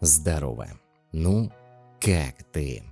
Здорово. Ну, как ты?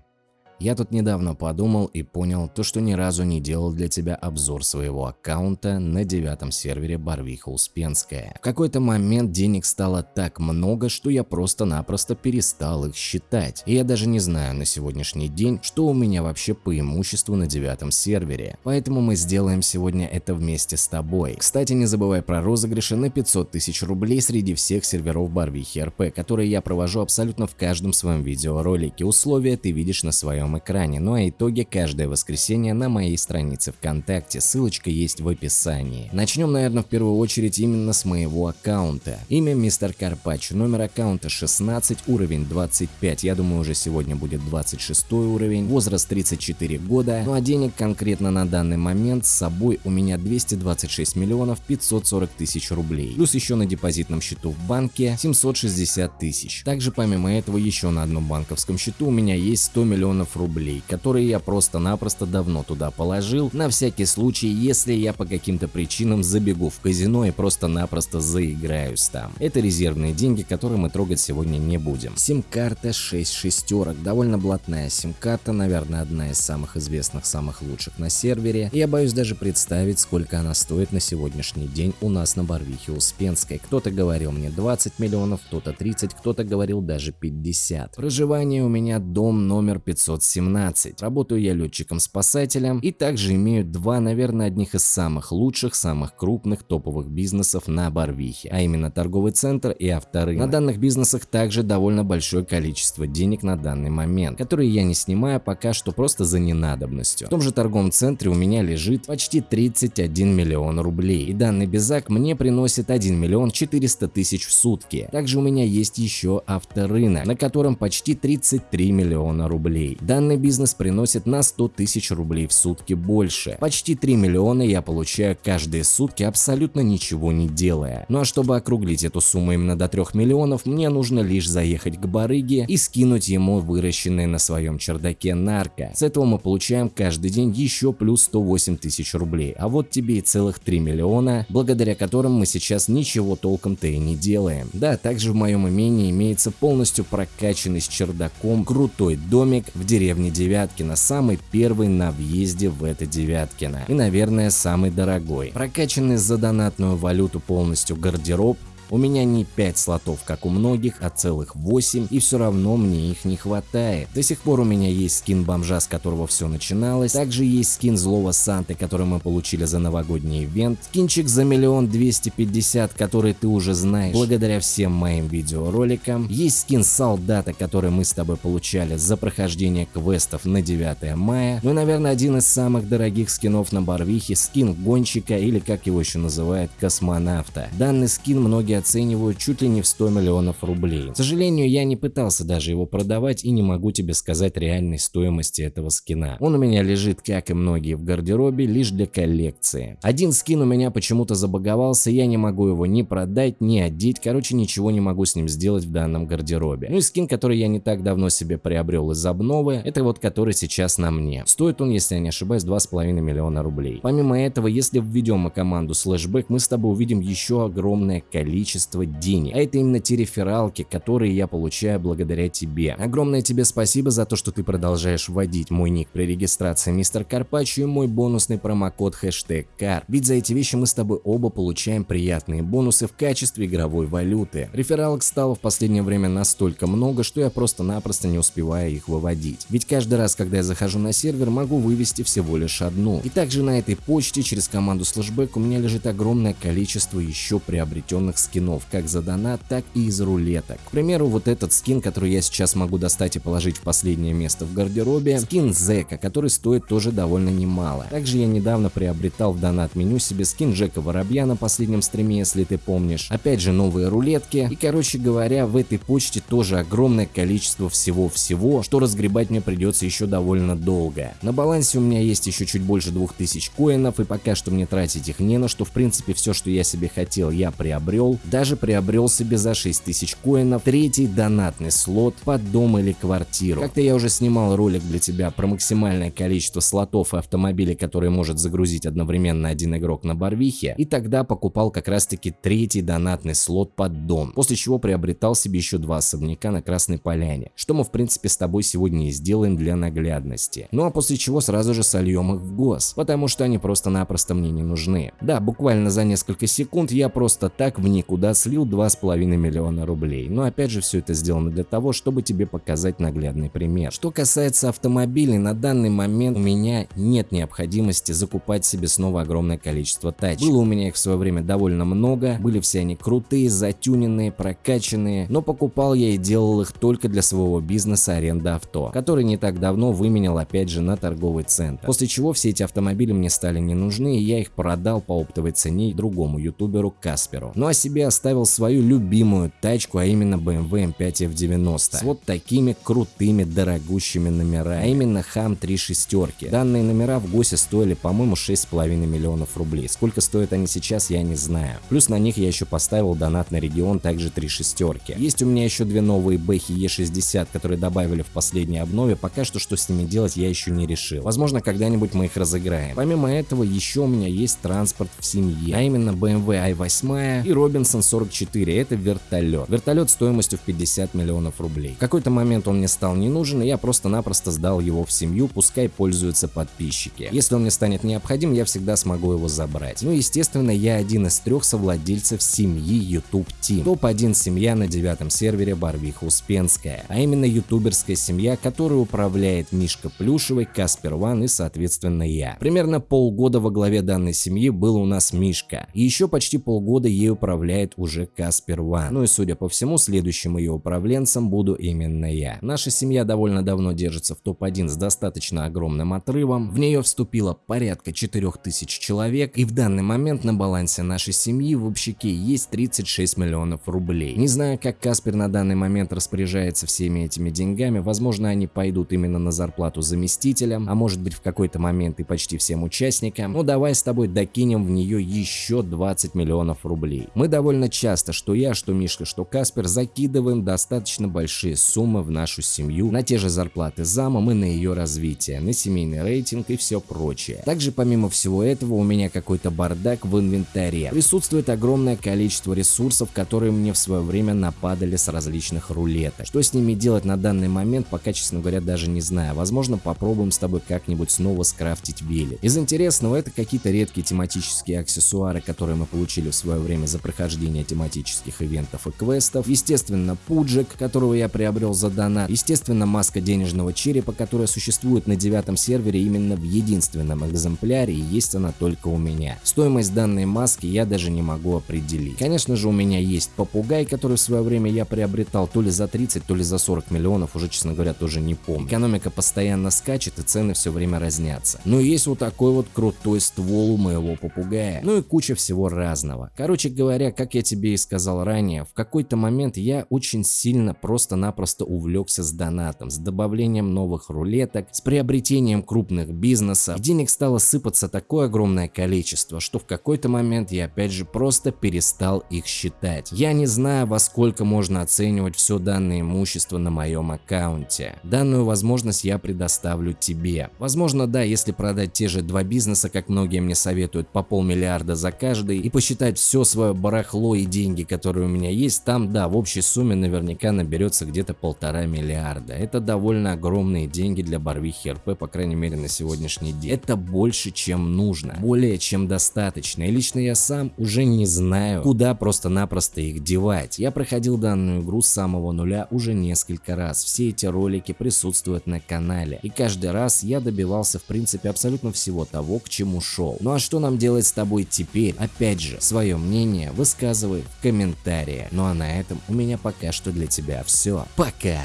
Я тут недавно подумал и понял то, что ни разу не делал для тебя обзор своего аккаунта на девятом сервере Барвиха Успенская. В какой-то момент денег стало так много, что я просто-напросто перестал их считать. И я даже не знаю на сегодняшний день, что у меня вообще по имуществу на девятом сервере. Поэтому мы сделаем сегодня это вместе с тобой. Кстати, не забывай про розыгрыши на 500 тысяч рублей среди всех серверов Барвихи РП, которые я провожу абсолютно в каждом своем видеоролике. Условия ты видишь на своем своем экране, ну а итоги каждое воскресенье на моей странице ВКонтакте, ссылочка есть в описании. Начнем, наверное, в первую очередь именно с моего аккаунта. Имя Мистер Карпач, номер аккаунта 16, уровень 25, я думаю уже сегодня будет 26 уровень, возраст 34 года, ну а денег конкретно на данный момент с собой у меня 226 миллионов 540 тысяч рублей, плюс еще на депозитном счету в банке 760 тысяч. Также помимо этого еще на одном банковском счету у меня есть 100 миллионов рублей, которые я просто-напросто давно туда положил, на всякий случай, если я по каким-то причинам забегу в казино и просто-напросто заиграюсь там. Это резервные деньги, которые мы трогать сегодня не будем. Сим-карта 6 шестерок, довольно блатная сим-карта, наверное, одна из самых известных, самых лучших на сервере. Я боюсь даже представить, сколько она стоит на сегодняшний день у нас на Барвихе Успенской. Кто-то говорил мне 20 миллионов, кто-то 30, кто-то говорил даже 50. Проживание у меня дом номер 500 17. Работаю я летчиком-спасателем и также имею два, наверное, одних из самых лучших, самых крупных топовых бизнесов на Барвихе, а именно торговый центр и авторынок. На данных бизнесах также довольно большое количество денег на данный момент, которые я не снимаю пока что просто за ненадобностью. В том же торговом центре у меня лежит почти 31 миллион рублей, и данный безак мне приносит 1 миллион 400 тысяч в сутки. Также у меня есть еще авторынок, на котором почти 33 миллиона рублей. Данный бизнес приносит на 100 тысяч рублей в сутки больше. Почти 3 миллиона я получаю каждые сутки абсолютно ничего не делая. Ну а чтобы округлить эту сумму именно до 3 миллионов, мне нужно лишь заехать к барыге и скинуть ему выращенные на своем чердаке нарко. С этого мы получаем каждый день еще плюс 108 тысяч рублей. А вот тебе и целых 3 миллиона, благодаря которым мы сейчас ничего толком-то и не делаем. Да, также в моем имении имеется полностью прокачанный с чердаком крутой домик в деревне деревни Девяткино, самый первый на въезде в это Девяткино и, наверное, самый дорогой. Прокачанный за донатную валюту полностью гардероб у меня не 5 слотов, как у многих, а целых 8, и все равно мне их не хватает. До сих пор у меня есть скин бомжа, с которого все начиналось. Также есть скин злого Санты, который мы получили за новогодний ивент. Скинчик за миллион двести пятьдесят, который ты уже знаешь благодаря всем моим видеороликам. Есть скин солдата, который мы с тобой получали за прохождение квестов на 9 мая. Ну и, наверное, один из самых дорогих скинов на Барвихе, скин гонщика или как его еще называют, космонавта. Данный скин многие оценивают чуть ли не в 100 миллионов рублей. К сожалению, я не пытался даже его продавать и не могу тебе сказать реальной стоимости этого скина. Он у меня лежит, как и многие, в гардеробе, лишь для коллекции. Один скин у меня почему-то забаговался, я не могу его ни продать, ни одеть, короче, ничего не могу с ним сделать в данном гардеробе. Ну и скин, который я не так давно себе приобрел из обновы, это вот который сейчас на мне. Стоит он, если я не ошибаюсь, 2,5 миллиона рублей. Помимо этого, если введем мы команду слэшбэк, мы с тобой увидим еще огромное количество количество денег. А это именно те рефералки, которые я получаю благодаря тебе. Огромное тебе спасибо за то, что ты продолжаешь вводить мой ник при регистрации мистер Карпаччо и мой бонусный промокод хэштег КАР. Ведь за эти вещи мы с тобой оба получаем приятные бонусы в качестве игровой валюты. Рефералок стало в последнее время настолько много, что я просто-напросто не успеваю их выводить. Ведь каждый раз, когда я захожу на сервер, могу вывести всего лишь одну. И также на этой почте через команду слэшбэк у меня лежит огромное количество еще приобретенных скинов скинов, как за донат, так и из рулеток. К примеру, вот этот скин, который я сейчас могу достать и положить в последнее место в гардеробе, скин Зека, который стоит тоже довольно немало. Также я недавно приобретал в донат меню себе скин Джека Воробья на последнем стриме, если ты помнишь. Опять же новые рулетки. И короче говоря, в этой почте тоже огромное количество всего-всего, что разгребать мне придется еще довольно долго. На балансе у меня есть еще чуть больше 2000 коинов, и пока что мне тратить их не на что. В принципе, все, что я себе хотел, я приобрел. Даже приобрел себе за 6000 коинов третий донатный слот под дом или квартиру. Как-то я уже снимал ролик для тебя про максимальное количество слотов и автомобилей, которые может загрузить одновременно один игрок на Барвихе, и тогда покупал как раз таки третий донатный слот под дом, после чего приобретал себе еще два особняка на Красной Поляне, что мы в принципе с тобой сегодня и сделаем для наглядности. Ну а после чего сразу же сольем их в гос, потому что они просто-напросто мне не нужны. Да, буквально за несколько секунд я просто так в никуда слил 2,5 миллиона рублей, но опять же все это сделано для того, чтобы тебе показать наглядный пример. Что касается автомобилей, на данный момент у меня нет необходимости закупать себе снова огромное количество тачек. Было у меня их в свое время довольно много, были все они крутые, затюненные, прокачанные, но покупал я и делал их только для своего бизнеса аренда авто, который не так давно выменял опять же на торговый центр. После чего все эти автомобили мне стали не нужны и я их продал по оптовой цене другому ютуберу Касперу. Ну а себе оставил свою любимую тачку, а именно BMW M5 F90 с вот такими крутыми дорогущими номерами, а именно Ham 3 шестерки. Данные номера в ГОСе стоили по-моему 6,5 миллионов рублей. Сколько стоят они сейчас я не знаю. Плюс на них я еще поставил донат на регион также 3 шестерки. Есть у меня еще две новые Бэхи E60, которые добавили в последней обнове, пока что что с ними делать я еще не решил. Возможно когда-нибудь мы их разыграем. Помимо этого еще у меня есть транспорт в семье, а именно BMW i8 и Robinson 44, это вертолет. Вертолет стоимостью в 50 миллионов рублей. В какой-то момент он мне стал не нужен и я просто-напросто сдал его в семью, пускай пользуются подписчики. Если он мне станет необходим, я всегда смогу его забрать. Ну естественно я один из трех совладельцев семьи YouTube Team. Топ-1 семья на девятом сервере Барвиха Успенская, а именно ютуберская семья, которую управляет Мишка Плюшевый, Каспер Ван и соответственно я. Примерно полгода во главе данной семьи был у нас Мишка, и еще почти полгода ей управляет уже Каспер Ван. Ну и судя по всему, следующим ее управленцем буду именно я. Наша семья довольно давно держится в топ-1 с достаточно огромным отрывом, в нее вступило порядка 4000 человек, и в данный момент на балансе нашей семьи в общаке есть 36 миллионов рублей. Не знаю, как Каспер на данный момент распоряжается всеми этими деньгами, возможно они пойдут именно на зарплату заместителям, а может быть в какой-то момент и почти всем участникам, но давай с тобой докинем в нее еще 20 миллионов рублей. Мы довольно часто, что я, что Мишка, что Каспер, закидываем достаточно большие суммы в нашу семью на те же зарплаты замом и на ее развитие, на семейный рейтинг и все прочее. Также помимо всего этого у меня какой-то бардак в инвентаре. Присутствует огромное количество ресурсов, которые мне в свое время нападали с различных рулеток. Что с ними делать на данный момент, пока, честно говоря, даже не знаю. Возможно, попробуем с тобой как-нибудь снова скрафтить велик. Из интересного это какие-то редкие тематические аксессуары, которые мы получили в свое время за прохождение тематических ивентов и квестов. Естественно, пуджик, которого я приобрел за донат. Естественно, маска денежного черепа, которая существует на девятом сервере именно в единственном экземпляре и есть она только у меня. Стоимость данной маски я даже не могу определить. Конечно же у меня есть попугай, который в свое время я приобретал то ли за 30, то ли за 40 миллионов, уже честно говоря тоже не помню. Экономика постоянно скачет и цены все время разнятся. Но есть вот такой вот крутой ствол у моего попугая. Ну и куча всего разного. Короче говоря, как я тебе и сказал ранее, в какой-то момент я очень сильно просто-напросто увлекся с донатом, с добавлением новых рулеток, с приобретением крупных бизнесов. Денег стало сыпаться такое огромное количество, что в какой-то момент я опять же просто перестал их считать. Я не знаю, во сколько можно оценивать все данное имущество на моем аккаунте. Данную возможность я предоставлю тебе. Возможно, да, если продать те же два бизнеса, как многие мне советуют, по полмиллиарда за каждый и посчитать все свое барахло и деньги, которые у меня есть, там, да, в общей сумме наверняка наберется где-то полтора миллиарда. Это довольно огромные деньги для Барвихи РП, по крайней мере на сегодняшний день. Это больше, чем нужно, более чем достаточно. И лично я сам уже не знаю, куда просто-напросто их девать. Я проходил данную игру с самого нуля уже несколько раз. Все эти ролики присутствуют на канале. И каждый раз я добивался в принципе абсолютно всего того, к чему шел. Ну а что нам делать с тобой теперь? Опять же, свое мнение высказывай в комментариях. Ну а на этом у меня пока что для тебя все. Пока!